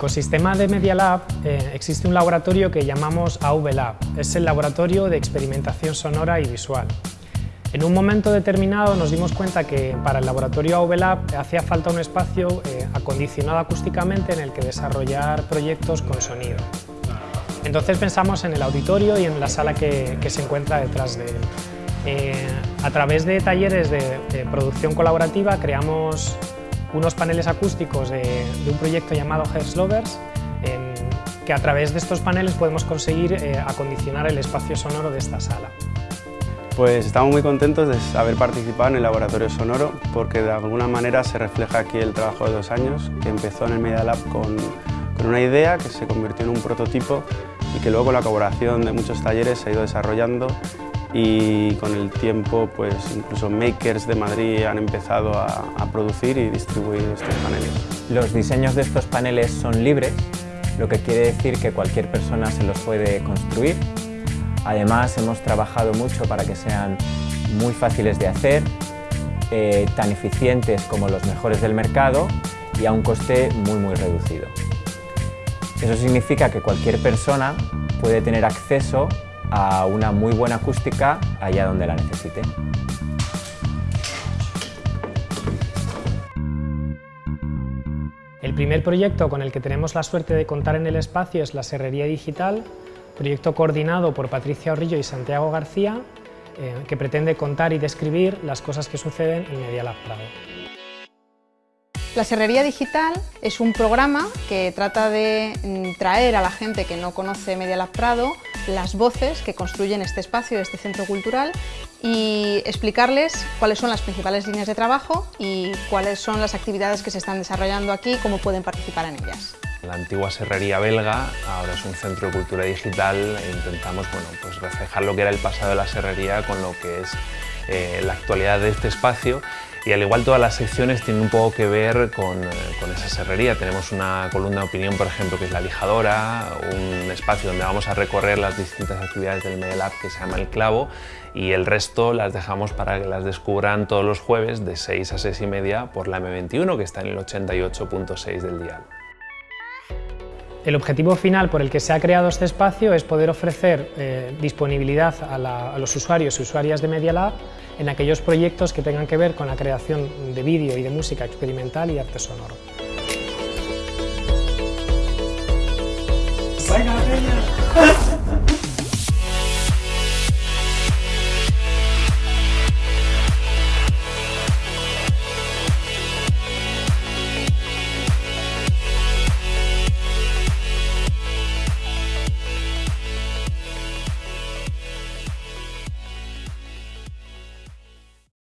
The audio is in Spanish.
ecosistema de Media Lab eh, existe un laboratorio que llamamos AV Lab. Es el laboratorio de experimentación sonora y visual. En un momento determinado nos dimos cuenta que para el laboratorio AV Lab hacía falta un espacio eh, acondicionado acústicamente en el que desarrollar proyectos con sonido. Entonces pensamos en el auditorio y en la sala que, se encuentra detrás de él. Eh, a través de talleres de, producción colaborativa creamos unos paneles acústicos de, un proyecto llamado Hertz Lovers, que a través de estos paneles podemos conseguir eh, acondicionar el espacio sonoro de esta sala. Pues estamos muy contentos de haber participado en el laboratorio sonoro porque de alguna manera se refleja aquí el trabajo de dos años que empezó en el Media Lab con, con una idea que se convirtió en un prototipo y que luego con la colaboración de muchos talleres se ha ido desarrollando y con el tiempo pues incluso makers de Madrid han empezado a, producir y distribuir estos paneles. Los diseños de estos paneles son libres, lo que quiere decir que cualquier persona se los puede construir. Además hemos trabajado mucho para que sean muy fáciles de hacer, eh, tan eficientes como los mejores del mercado y a un coste muy muy reducido. Eso significa que cualquier persona puede tener acceso a una muy buena acústica allá donde la necesite. El primer proyecto con el que tenemos la suerte de contar en el espacio es la Serrería Digital, proyecto coordinado por Patricia Orrillo y Santiago García, eh, que pretende contar y describir las cosas que suceden en Media Lab Prado. La Serrería Digital es un programa que trata de mm, traer a la gente que no conoce Media Lab Prado las voces que construyen este espacio, este centro cultural y explicarles cuáles son las principales líneas de trabajo y cuáles son las actividades que se están desarrollando aquí y cómo pueden participar en ellas. La antigua serrería belga ahora es un centro de cultura digital e intentamos bueno, pues reflejar lo que era el pasado de la serrería con lo que es eh, la actualidad de este espacio y al igual todas las secciones tienen un poco que ver con, eh, con, esa serrería. Tenemos una columna de opinión, por ejemplo, que es la lijadora, un espacio donde vamos a recorrer las distintas actividades del Medelab que se llama El Clavo y el resto las dejamos para que las descubran todos los jueves de 6 a 6 y media por la M21 que está en el 88.6 del dial. El objetivo final por el que se ha creado este espacio es poder ofrecer eh, disponibilidad a, los usuarios y usuarias de Media Lab en aquellos proyectos que tengan que ver con la creación de vídeo y de música experimental y arte sonoro. Venga.